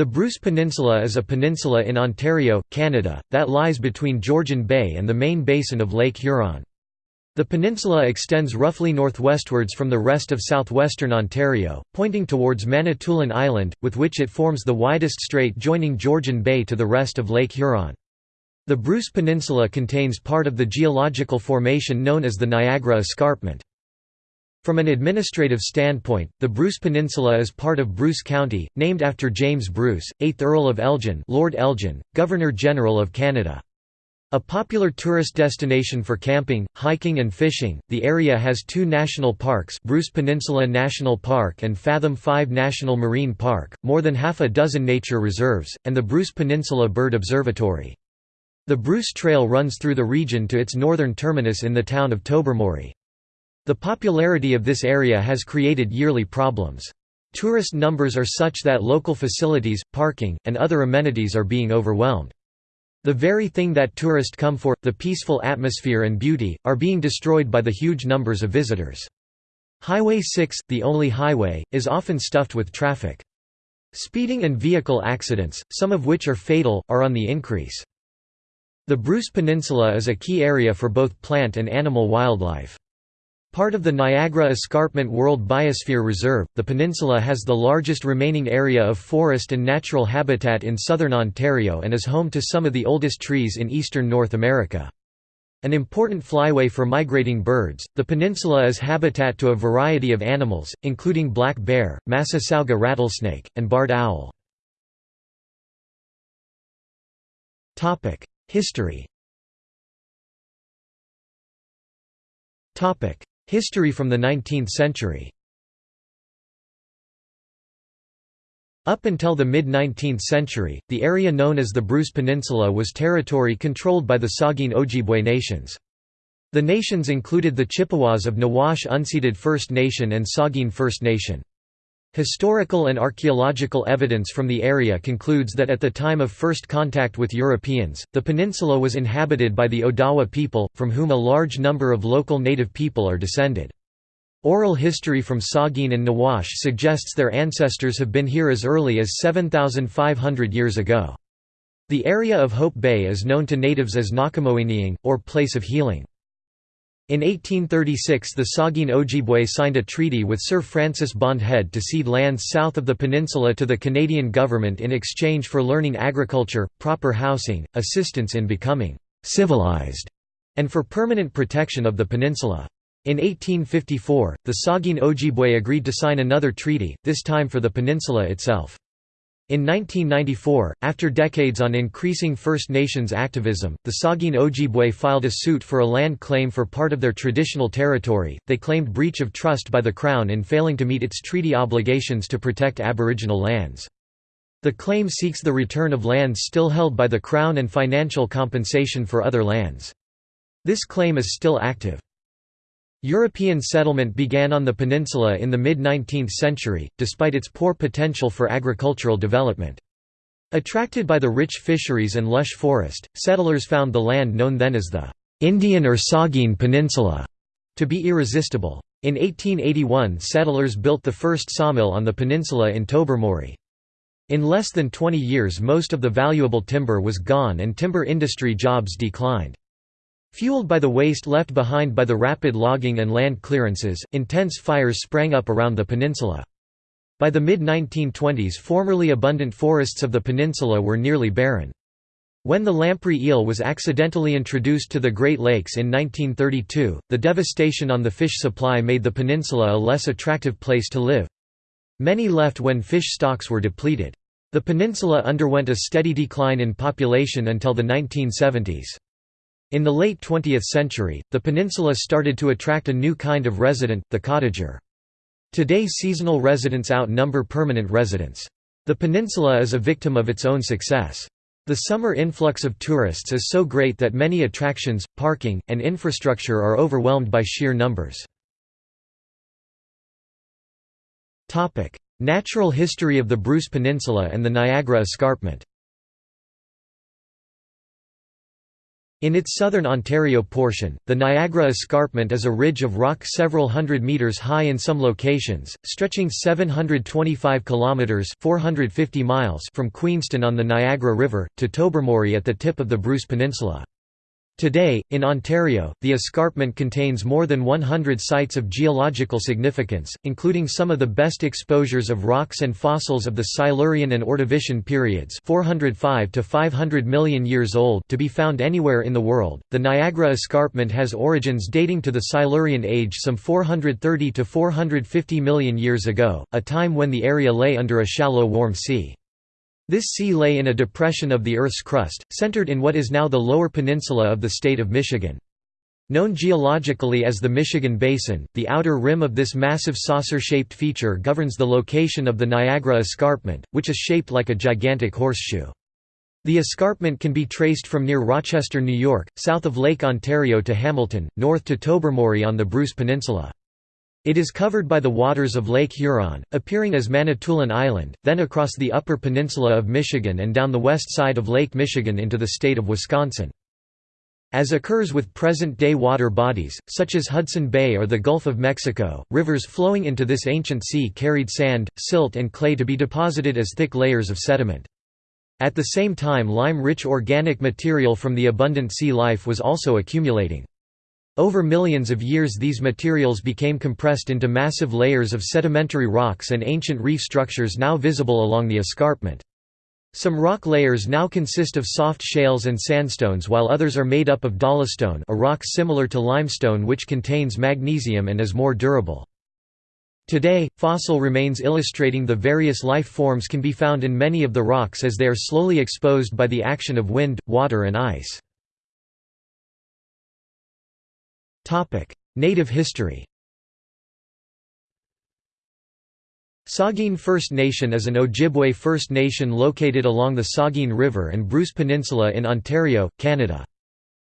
The Bruce Peninsula is a peninsula in Ontario, Canada, that lies between Georgian Bay and the main basin of Lake Huron. The peninsula extends roughly northwestwards from the rest of southwestern Ontario, pointing towards Manitoulin Island, with which it forms the widest strait joining Georgian Bay to the rest of Lake Huron. The Bruce Peninsula contains part of the geological formation known as the Niagara Escarpment. From an administrative standpoint, the Bruce Peninsula is part of Bruce County, named after James Bruce, 8th Earl of Elgin Lord Elgin, Governor-General of Canada. A popular tourist destination for camping, hiking and fishing, the area has two national parks Bruce Peninsula National Park and Fathom 5 National Marine Park, more than half a dozen nature reserves, and the Bruce Peninsula Bird Observatory. The Bruce Trail runs through the region to its northern terminus in the town of Tobermory. The popularity of this area has created yearly problems. Tourist numbers are such that local facilities, parking, and other amenities are being overwhelmed. The very thing that tourists come for, the peaceful atmosphere and beauty, are being destroyed by the huge numbers of visitors. Highway 6, the only highway, is often stuffed with traffic. Speeding and vehicle accidents, some of which are fatal, are on the increase. The Bruce Peninsula is a key area for both plant and animal wildlife. Part of the Niagara Escarpment World Biosphere Reserve, the peninsula has the largest remaining area of forest and natural habitat in southern Ontario and is home to some of the oldest trees in eastern North America. An important flyway for migrating birds, the peninsula is habitat to a variety of animals, including black bear, Massasauga rattlesnake, and barred owl. History History from the 19th century Up until the mid-19th century, the area known as the Bruce Peninsula was territory controlled by the Saugeen Ojibwe nations. The nations included the Chippewas of Nawash Unceded First Nation and Saugeen First Nation. Historical and archaeological evidence from the area concludes that at the time of first contact with Europeans, the peninsula was inhabited by the Odawa people, from whom a large number of local native people are descended. Oral history from Saugeen and Nawash suggests their ancestors have been here as early as 7,500 years ago. The area of Hope Bay is known to natives as Nakamoiniang, or Place of Healing. In 1836 the Saugeen Ojibwe signed a treaty with Sir Francis Bond Head to cede lands south of the peninsula to the Canadian government in exchange for learning agriculture, proper housing, assistance in becoming «civilized», and for permanent protection of the peninsula. In 1854, the Saugeen Ojibwe agreed to sign another treaty, this time for the peninsula itself. In 1994, after decades on increasing First Nations activism, the Saugeen Ojibwe filed a suit for a land claim for part of their traditional territory. They claimed breach of trust by the Crown in failing to meet its treaty obligations to protect Aboriginal lands. The claim seeks the return of lands still held by the Crown and financial compensation for other lands. This claim is still active. European settlement began on the peninsula in the mid-19th century, despite its poor potential for agricultural development. Attracted by the rich fisheries and lush forest, settlers found the land known then as the Indian or Saugeen Peninsula to be irresistible. In 1881 settlers built the first sawmill on the peninsula in Tobermory. In less than 20 years most of the valuable timber was gone and timber industry jobs declined. Fueled by the waste left behind by the rapid logging and land clearances, intense fires sprang up around the peninsula. By the mid-1920s formerly abundant forests of the peninsula were nearly barren. When the lamprey eel was accidentally introduced to the Great Lakes in 1932, the devastation on the fish supply made the peninsula a less attractive place to live. Many left when fish stocks were depleted. The peninsula underwent a steady decline in population until the 1970s. In the late 20th century, the peninsula started to attract a new kind of resident, the cottager. Today seasonal residents outnumber permanent residents. The peninsula is a victim of its own success. The summer influx of tourists is so great that many attractions, parking, and infrastructure are overwhelmed by sheer numbers. Natural history of the Bruce Peninsula and the Niagara Escarpment In its southern Ontario portion, the Niagara Escarpment is a ridge of rock several hundred meters high in some locations, stretching 725 kilometers (450 miles) from Queenston on the Niagara River to Tobermory at the tip of the Bruce Peninsula. Today, in Ontario, the escarpment contains more than 100 sites of geological significance, including some of the best exposures of rocks and fossils of the Silurian and Ordovician periods 405 to 500 million years old to be found anywhere in the world. The Niagara Escarpment has origins dating to the Silurian age some 430 to 450 million years ago, a time when the area lay under a shallow warm sea. This sea lay in a depression of the Earth's crust, centered in what is now the lower peninsula of the state of Michigan. Known geologically as the Michigan Basin, the outer rim of this massive saucer-shaped feature governs the location of the Niagara Escarpment, which is shaped like a gigantic horseshoe. The escarpment can be traced from near Rochester, New York, south of Lake Ontario to Hamilton, north to Tobermory on the Bruce Peninsula. It is covered by the waters of Lake Huron, appearing as Manitoulin Island, then across the upper peninsula of Michigan and down the west side of Lake Michigan into the state of Wisconsin. As occurs with present-day water bodies, such as Hudson Bay or the Gulf of Mexico, rivers flowing into this ancient sea carried sand, silt and clay to be deposited as thick layers of sediment. At the same time lime-rich organic material from the abundant sea life was also accumulating. Over millions of years these materials became compressed into massive layers of sedimentary rocks and ancient reef structures now visible along the escarpment. Some rock layers now consist of soft shales and sandstones while others are made up of dolostone a rock similar to limestone which contains magnesium and is more durable. Today, fossil remains illustrating the various life forms can be found in many of the rocks as they are slowly exposed by the action of wind, water and ice. Native history Saugeen First Nation is an Ojibwe First Nation located along the Saugeen River and Bruce Peninsula in Ontario, Canada.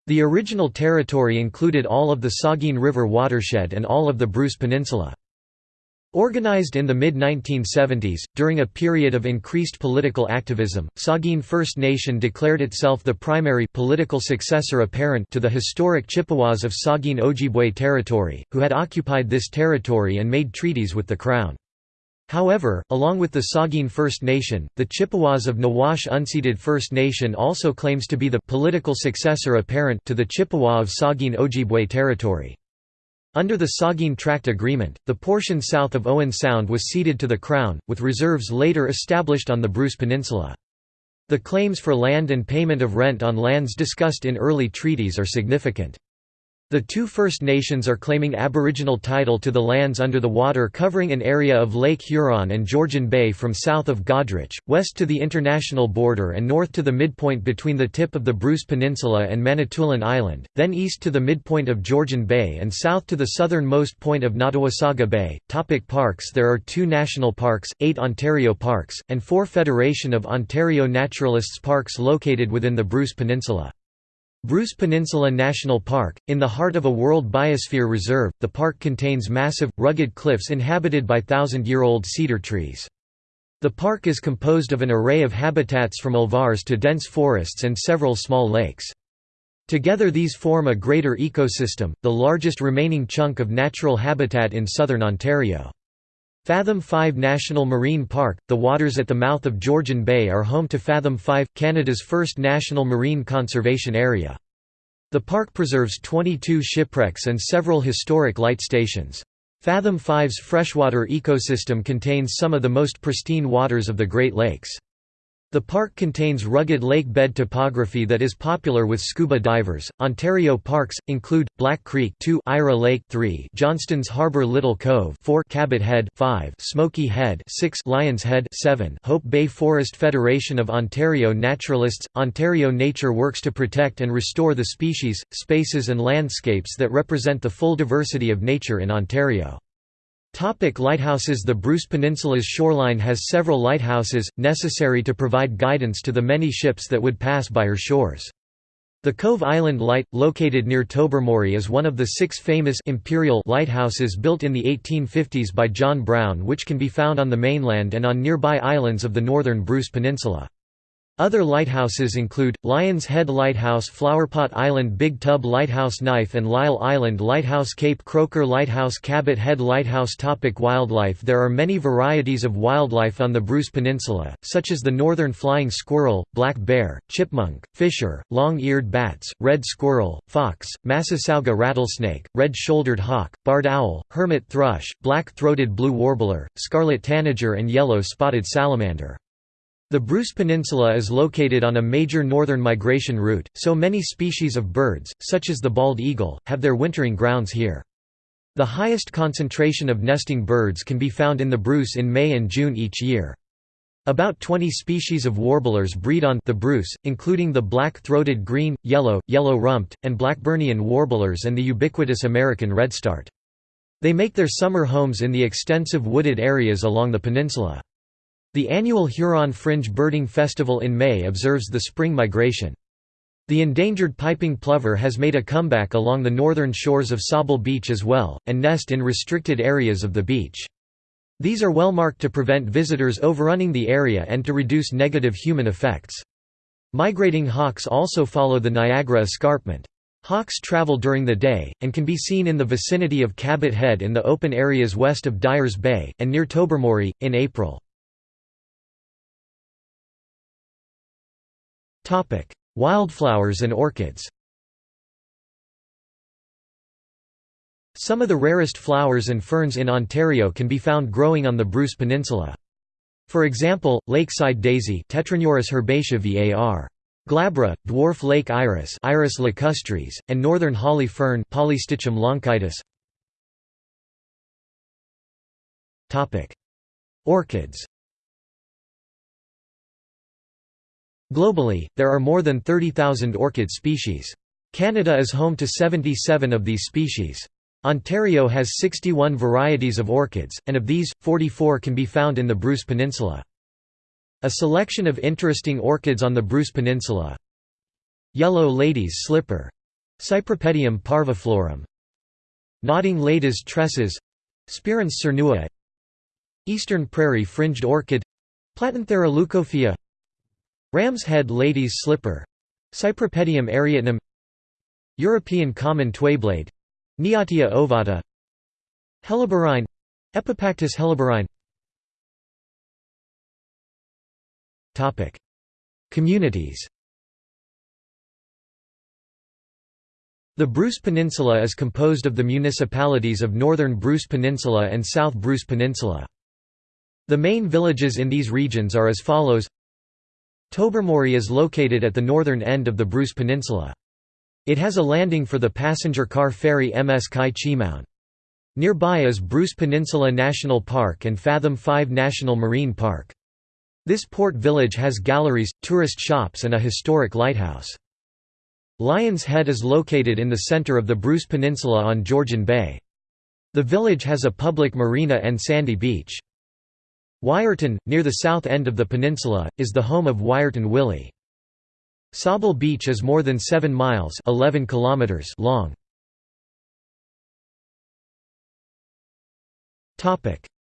The original territory included all of the Saugeen River watershed and all of the Bruce Peninsula. Organized in the mid-1970s, during a period of increased political activism, Saugeen First Nation declared itself the primary political successor apparent to the historic Chippewas of Saugeen Ojibwe territory, who had occupied this territory and made treaties with the Crown. However, along with the Saugeen First Nation, the Chippewas of Nawash Unceded First Nation also claims to be the political successor apparent to the Chippewa of Saugeen Ojibwe territory. Under the Saugeen Tract Agreement, the portion south of Owen Sound was ceded to the Crown, with reserves later established on the Bruce Peninsula. The claims for land and payment of rent on lands discussed in early treaties are significant. The two First Nations are claiming aboriginal title to the lands under the water covering an area of Lake Huron and Georgian Bay from south of Goderich, west to the international border and north to the midpoint between the tip of the Bruce Peninsula and Manitoulin Island, then east to the midpoint of Georgian Bay and south to the southernmost point of Nottawasaga Bay. Topic parks There are two national parks, eight Ontario parks, and four Federation of Ontario Naturalists parks located within the Bruce Peninsula. Bruce Peninsula National Park, in the heart of a World Biosphere Reserve, the park contains massive, rugged cliffs inhabited by thousand-year-old cedar trees. The park is composed of an array of habitats from alvars to dense forests and several small lakes. Together these form a greater ecosystem, the largest remaining chunk of natural habitat in southern Ontario. Fathom 5 National Marine Park, the waters at the mouth of Georgian Bay are home to Fathom 5, Canada's first national marine conservation area. The park preserves 22 shipwrecks and several historic light stations. Fathom 5's freshwater ecosystem contains some of the most pristine waters of the Great Lakes. The park contains rugged lake bed topography that is popular with scuba divers. Ontario parks include Black Creek 2, Eira Lake 3, Johnston's Harbour Little Cove 4, Cabot Head 5, Smoky Head 6, Lions Head 7. Hope Bay Forest Federation of Ontario Naturalists. Ontario Nature works to protect and restore the species, spaces and landscapes that represent the full diversity of nature in Ontario. Topic lighthouses The Bruce Peninsula's shoreline has several lighthouses, necessary to provide guidance to the many ships that would pass by her shores. The Cove Island Light, located near Tobermory is one of the six famous imperial lighthouses built in the 1850s by John Brown which can be found on the mainland and on nearby islands of the northern Bruce Peninsula. Other lighthouses include, Lions Head Lighthouse Flowerpot Island Big Tub Lighthouse Knife and Lyle Island Lighthouse Cape Croker Lighthouse Cabot Head Lighthouse Topic Wildlife There are many varieties of wildlife on the Bruce Peninsula, such as the northern flying squirrel, black bear, chipmunk, fisher, long-eared bats, red squirrel, fox, Massasauga rattlesnake, red-shouldered hawk, barred owl, hermit thrush, black-throated blue warbler, scarlet tanager and yellow-spotted salamander. The Bruce Peninsula is located on a major northern migration route, so many species of birds, such as the bald eagle, have their wintering grounds here. The highest concentration of nesting birds can be found in the Bruce in May and June each year. About 20 species of warblers breed on the Bruce, including the black-throated green, yellow, yellow-rumped, and Blackburnian warblers and the ubiquitous American redstart. They make their summer homes in the extensive wooded areas along the peninsula. The annual Huron Fringe Birding Festival in May observes the spring migration. The endangered piping plover has made a comeback along the northern shores of Sauble Beach as well, and nest in restricted areas of the beach. These are well marked to prevent visitors overrunning the area and to reduce negative human effects. Migrating hawks also follow the Niagara Escarpment. Hawks travel during the day, and can be seen in the vicinity of Cabot Head in the open areas west of Dyers Bay, and near Tobermory, in April. Wildflowers and orchids Some of the rarest flowers and ferns in Ontario can be found growing on the Bruce Peninsula. For example, lakeside daisy herbaceae var. Glabra, dwarf lake iris Iris lacustris, and northern holly fern Polystichum lonchitis. Orchids Globally, there are more than 30,000 orchid species. Canada is home to 77 of these species. Ontario has 61 varieties of orchids, and of these, 44 can be found in the Bruce Peninsula. A selection of interesting orchids on the Bruce Peninsula. Yellow lady's slipper. Cypripedium parviflorum. Nodding lady's tresses. Spiranthes cernua. Eastern prairie fringed orchid. Platanthera leucophaea Ram's head lady's slipper. Cypripedium arietinum European common twayblade. Neottia ovata. Helleborine Epipactis helleborine Communities. The Bruce Peninsula is composed of the municipalities of Northern Bruce Peninsula and South Bruce Peninsula. The main villages in these regions are as follows Tobermory is located at the northern end of the Bruce Peninsula. It has a landing for the passenger car ferry MS Chi-Cheemaun. Nearby is Bruce Peninsula National Park and Fathom 5 National Marine Park. This port village has galleries, tourist shops and a historic lighthouse. Lions Head is located in the center of the Bruce Peninsula on Georgian Bay. The village has a public marina and sandy beach. Wiarton, near the south end of the peninsula, is the home of Wiarton Willie. Sauble Beach is more than 7 miles 11 kilometers long.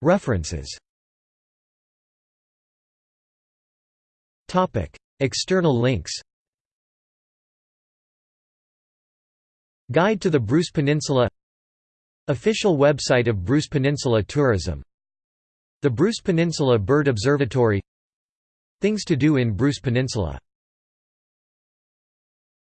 References. External links. Guide to the Bruce Peninsula. Official website of Bruce Peninsula Tourism the Bruce Peninsula Bird Observatory. Things to do in Bruce Peninsula